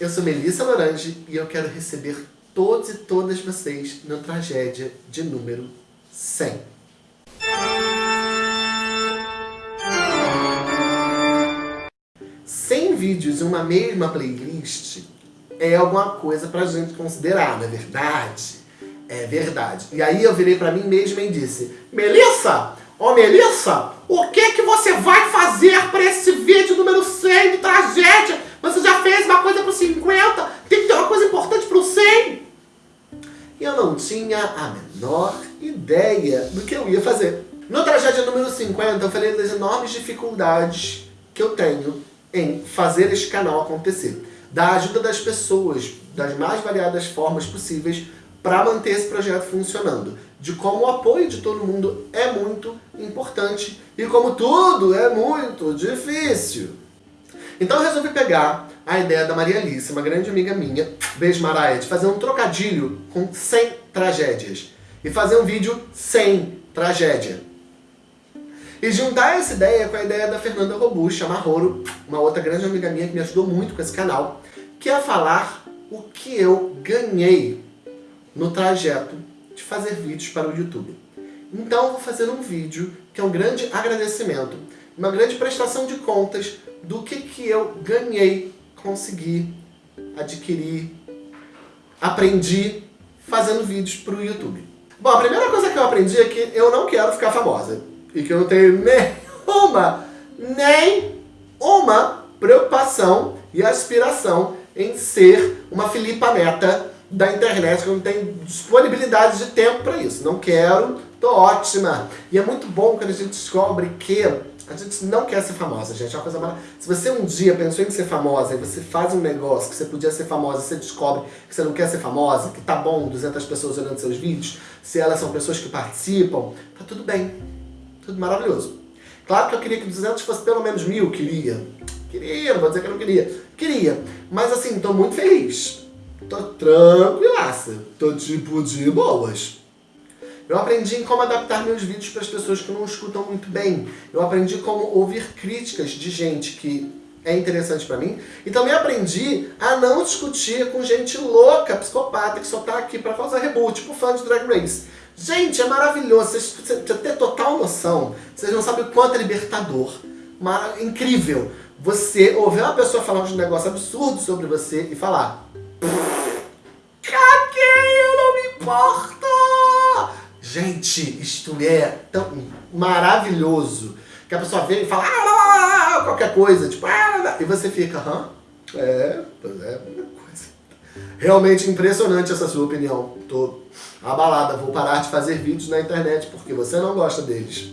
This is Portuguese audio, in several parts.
Eu sou Melissa Lorange e eu quero receber todos e todas vocês no Tragédia de número 100. Cem vídeos em uma mesma playlist é alguma coisa pra gente considerar, não é verdade? É verdade. E aí eu virei pra mim mesma e disse, Melissa, ô Melissa, o que que você vai fazer pra esse vídeo número 100 de Tragédia? Você já fez uma coisa pro 50, tem que ter uma coisa importante pro 100. E eu não tinha a menor ideia do que eu ia fazer. No tragédia número 50, eu falei das enormes dificuldades que eu tenho em fazer este canal acontecer. Da ajuda das pessoas, das mais variadas formas possíveis, para manter esse projeto funcionando. De como o apoio de todo mundo é muito importante e como tudo é muito difícil. Então eu resolvi pegar a ideia da Maria Alice, uma grande amiga minha, beijo Maraia, de fazer um trocadilho com 100 tragédias. E fazer um vídeo sem tragédia. E juntar essa ideia com a ideia da Fernanda Robucha, Marroro, uma outra grande amiga minha que me ajudou muito com esse canal, que é falar o que eu ganhei no trajeto de fazer vídeos para o YouTube. Então eu vou fazer um vídeo que é um grande agradecimento, uma grande prestação de contas do que, que eu ganhei, consegui, adquirir, aprendi fazendo vídeos para o YouTube. Bom, a primeira coisa que eu aprendi é que eu não quero ficar famosa. E que eu não tenho nenhuma, nem uma preocupação e aspiração em ser uma Filipa Neta da internet, que eu não tenho disponibilidade de tempo para isso. Não quero, tô ótima. E é muito bom quando a gente descobre que a gente não quer ser famosa, gente. É uma coisa maravilhosa. Se você um dia pensou em ser famosa e você faz um negócio que você podia ser famosa e você descobre que você não quer ser famosa, que tá bom 200 pessoas olhando seus vídeos, se elas são pessoas que participam, tá tudo bem. Tudo maravilhoso. Claro que eu queria que 200 fosse pelo menos mil, queria. Queria, não vou dizer que eu não queria. Queria. Mas assim, tô muito feliz. Tô tranquilaça. Tô tipo de boas. Eu aprendi em como adaptar meus vídeos para as pessoas que não escutam muito bem. Eu aprendi como ouvir críticas de gente que é interessante para mim. E também aprendi a não discutir com gente louca, psicopata, que só tá aqui para causar reboot, tipo fã de Drag Race. Gente, é maravilhoso. Vocês ter total noção. Vocês não sabem o quanto é libertador. Mar... Incrível. Você ouvir uma pessoa falar um negócio absurdo sobre você e falar Caguei, eu não me importo! Gente, isto é tão maravilhoso que a pessoa vem e fala ah, ah, ah, qualquer coisa, tipo, ah, e você fica, hã? É, pois é, coisa. Realmente impressionante essa sua opinião. Tô abalada, vou parar de fazer vídeos na internet porque você não gosta deles.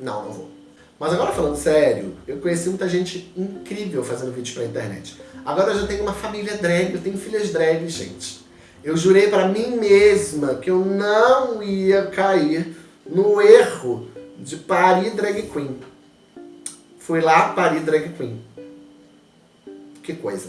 Não, não vou. Mas agora falando sério, eu conheci muita gente incrível fazendo vídeos pra internet. Agora eu já tenho uma família drag, eu tenho filhas drag, gente. Eu jurei para mim mesma que eu não ia cair no erro de parir drag queen. Fui lá, parir drag queen. Que coisa.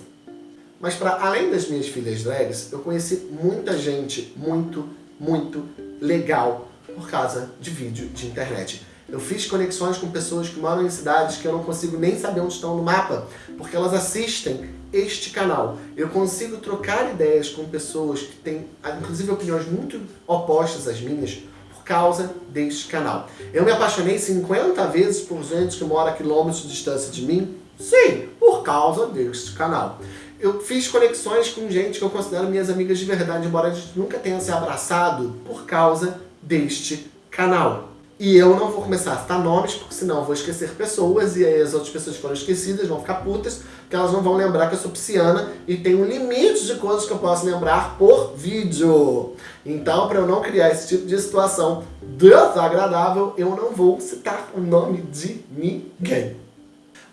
Mas para além das minhas filhas drags, eu conheci muita gente muito, muito legal por causa de vídeo de internet. Eu fiz conexões com pessoas que moram em cidades que eu não consigo nem saber onde estão no mapa, porque elas assistem este canal. Eu consigo trocar ideias com pessoas que têm, inclusive, opiniões muito opostas às minhas, por causa deste canal. Eu me apaixonei 50 vezes por gente que mora a quilômetros de distância de mim? Sim, por causa deste canal. Eu fiz conexões com gente que eu considero minhas amigas de verdade, embora a gente nunca tenha se abraçado, por causa deste canal. E eu não vou começar a citar nomes, porque senão eu vou esquecer pessoas e aí as outras pessoas que foram esquecidas vão ficar putas, porque elas não vão lembrar que eu sou pisciana e tem um limite de coisas que eu posso lembrar por vídeo. Então, para eu não criar esse tipo de situação desagradável, eu não vou citar o nome de ninguém.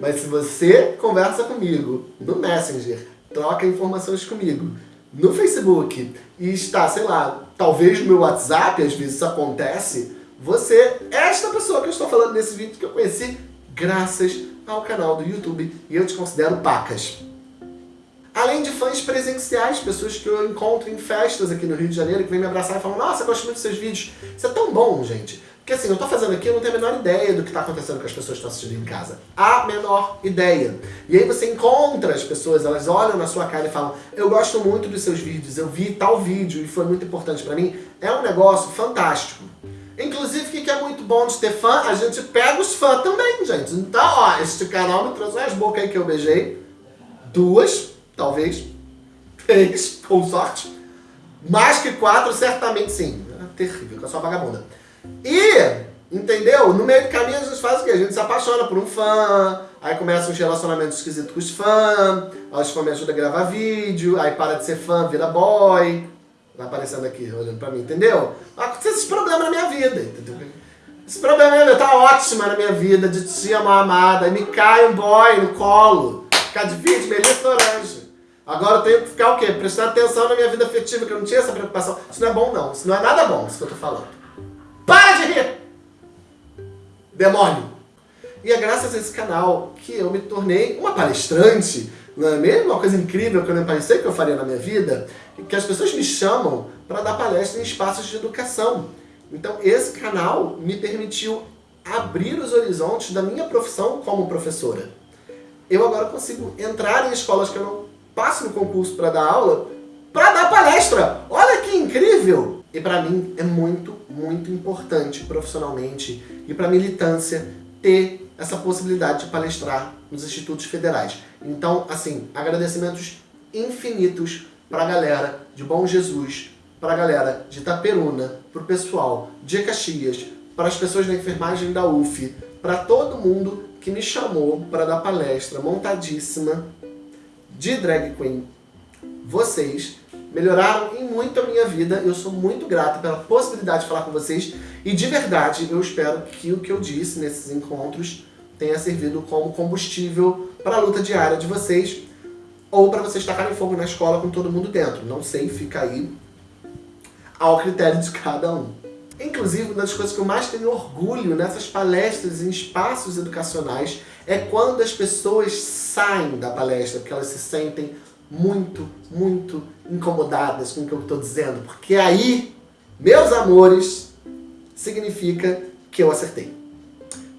Mas se você conversa comigo no Messenger, troca informações comigo no Facebook e está, sei lá, talvez no meu WhatsApp, às vezes isso acontece, você, esta pessoa que eu estou falando nesse vídeo que eu conheci graças ao canal do YouTube e eu te considero pacas. Além de fãs presenciais, pessoas que eu encontro em festas aqui no Rio de Janeiro, que vêm me abraçar e falam Nossa, eu gosto muito dos seus vídeos. Isso é tão bom, gente. Porque assim, eu tô fazendo aqui, eu não tenho a menor ideia do que tá acontecendo com as pessoas que estão assistindo em casa. A menor ideia. E aí você encontra as pessoas, elas olham na sua cara e falam eu gosto muito dos seus vídeos, eu vi tal vídeo e foi muito importante pra mim. É um negócio fantástico. Inclusive, o que é muito bom de ter fã? A gente pega os fãs também, gente. Então, ó, este canal me trouxe umas bocas aí que eu beijei. Duas, talvez. Três, com sorte. Mais que quatro, certamente sim. É terrível, que eu sou vagabunda. E, entendeu? No meio do caminho a gente faz o quê? A gente se apaixona por um fã, aí começa uns relacionamentos esquisitos com os fãs, aí os fãs me ajudam a gravar vídeo, aí para de ser fã, vira boy. Vai aparecendo aqui, olhando pra mim, entendeu? Aconteceu esses problemas na minha vida, entendeu? Esse problema vida tá ótima na minha vida, de tia mal amada, me cai um boy no colo, ficar de vídeo, Melissa Orange. Agora eu tenho que ficar o quê? Prestar atenção na minha vida afetiva, que eu não tinha essa preocupação. Isso não é bom não, isso não é nada bom, isso que eu tô falando. Para de rir! Demônio! E é graças a esse canal que eu me tornei uma palestrante, não é mesmo? Uma coisa incrível que eu nem pensei que eu faria na minha vida, que as pessoas me chamam para dar palestra em espaços de educação. Então esse canal me permitiu abrir os horizontes da minha profissão como professora. Eu agora consigo entrar em escolas que eu não passo no concurso para dar aula, para dar palestra. Olha que incrível! E para mim é muito, muito importante profissionalmente e para militância ter essa possibilidade de palestrar nos institutos federais. Então, assim, agradecimentos infinitos para a galera de Bom Jesus, para a galera de Itaperuna, para o pessoal de Caxias, para as pessoas da enfermagem da UF, para todo mundo que me chamou para dar palestra montadíssima de drag queen. Vocês melhoraram em muito a minha vida. Eu sou muito grato pela possibilidade de falar com vocês. E de verdade, eu espero que o que eu disse nesses encontros tenha servido como combustível para a luta diária de vocês ou para vocês tacarem fogo na escola com todo mundo dentro. Não sei, fica aí ao critério de cada um. Inclusive, uma das coisas que eu mais tenho orgulho nessas palestras em espaços educacionais é quando as pessoas saem da palestra, porque elas se sentem muito, muito incomodadas com o que eu estou dizendo, porque aí, meus amores, significa que eu acertei.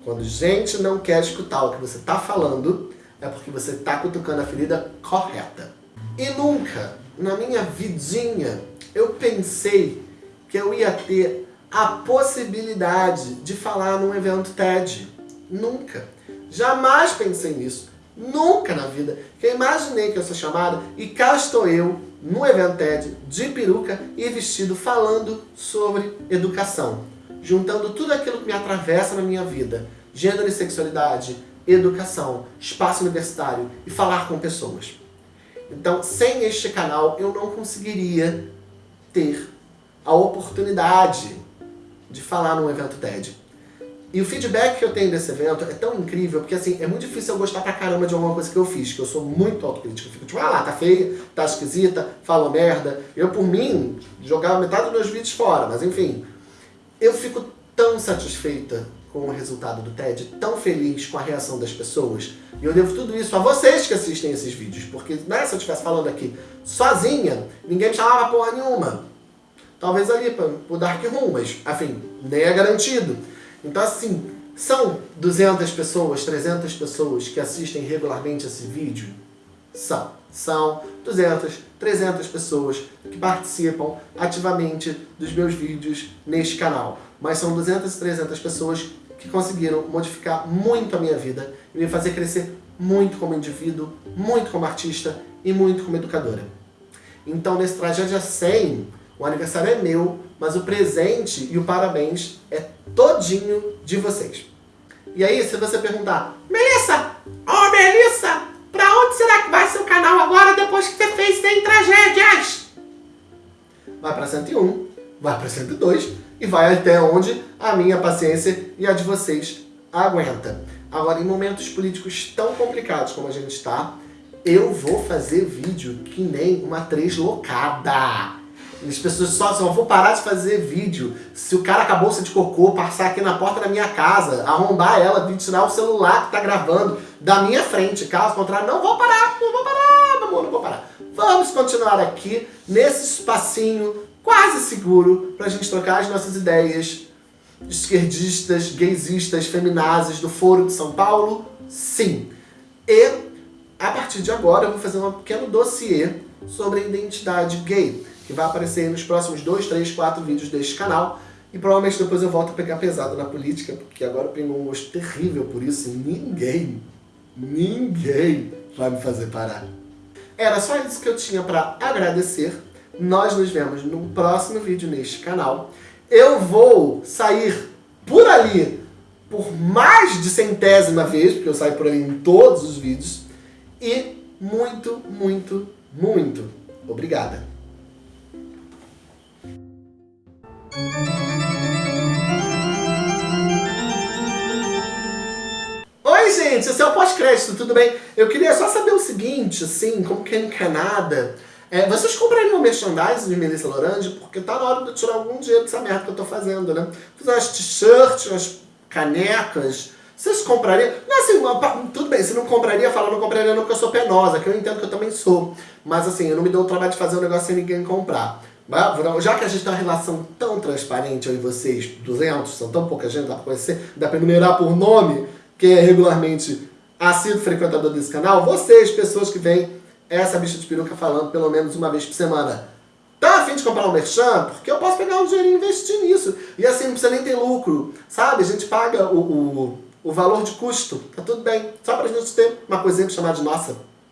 Quando gente não quer escutar o que você está falando, é porque você está cutucando a ferida correta. E nunca, na minha vidinha, eu pensei que eu ia ter a possibilidade de falar num evento TED. Nunca. Jamais pensei nisso. Nunca na vida que eu imaginei que eu sou chamada e cá estou eu no evento TED de peruca e vestido falando sobre educação. Juntando tudo aquilo que me atravessa na minha vida. Gênero e sexualidade, educação, espaço universitário e falar com pessoas. Então, sem este canal, eu não conseguiria ter a oportunidade de falar num evento TED. E o feedback que eu tenho desse evento é tão incrível, porque assim, é muito difícil eu gostar pra caramba de alguma coisa que eu fiz, que eu sou muito autocrítico. Eu fico tipo, ah lá, tá feia, tá esquisita, fala merda. Eu, por mim, jogava metade dos meus vídeos fora, mas enfim. Eu fico tão satisfeita com o resultado do TED, tão feliz com a reação das pessoas. E eu devo tudo isso a vocês que assistem esses vídeos, porque né, se eu estivesse falando aqui sozinha, ninguém me chamava porra nenhuma. Talvez ali pro Dark Room, mas, enfim, nem é garantido. Então, assim, são 200 pessoas, 300 pessoas que assistem regularmente esse vídeo? São. São 200, 300 pessoas que participam ativamente dos meus vídeos neste canal. Mas são 200 e 300 pessoas que conseguiram modificar muito a minha vida e me fazer crescer muito como indivíduo, muito como artista e muito como educadora. Então, nesse Tragédia 100, o aniversário é meu, mas o presente e o parabéns é todinho de vocês. E aí, se você perguntar, Melissa, oh Melissa, pra onde será que vai seu canal agora depois que você fez 100 tragédias? Vai pra 101, vai pra 102 e vai até onde a minha paciência e a de vocês aguenta. Agora, em momentos políticos tão complicados como a gente está, eu vou fazer vídeo que nem uma loucada. As pessoas só, só vou parar de fazer vídeo se o cara acabou de cocô passar aqui na porta da minha casa, arrombar ela, vir tirar o celular que tá gravando da minha frente. Caso contrário, não vou parar, não vou parar, meu amor, não vou parar. Vamos continuar aqui nesse espacinho quase seguro pra gente trocar as nossas ideias esquerdistas, gaysistas, feminazes do Foro de São Paulo? Sim. E, a partir de agora, eu vou fazer um pequeno dossiê sobre a identidade gay, que vai aparecer nos próximos 2, 3, 4 vídeos deste canal. E provavelmente depois eu volto a pegar pesado na política, porque agora eu tenho um gosto terrível por isso e ninguém, ninguém vai me fazer parar. Era só isso que eu tinha para agradecer. Nós nos vemos no próximo vídeo neste canal. Eu vou sair por ali por mais de centésima vez, porque eu saio por ali em todos os vídeos. E muito, muito, muito obrigada. Oi, gente, esse é o pós-crédito, tudo bem? Eu queria só saber o seguinte, assim, como quem não quer nada, é, vocês comprariam merchandising de Melissa Lorange? Porque tá na hora de eu tirar algum dinheiro dessa merda que eu tô fazendo, né? Fiz umas t-shirts, umas canecas, vocês comprariam? Não, assim, uma, tudo bem, se não compraria, fala não compraria não porque eu sou penosa, que eu entendo que eu também sou. Mas assim, eu não me dou o trabalho de fazer um negócio sem ninguém comprar. Já que a gente tem uma relação tão transparente, eu e vocês, 200, são tão pouca gente, dá pra conhecer, dá pra enumerar por nome, quem é regularmente assíduo frequentador desse canal, vocês, pessoas que vêm essa bicha de peruca falando pelo menos uma vez por semana. Tá afim de comprar um merchan? Porque eu posso pegar um dinheiro e investir nisso. E assim, não precisa nem ter lucro, sabe? A gente paga o, o, o valor de custo, tá tudo bem. Só pra gente ter uma coisinha chamada de nossa.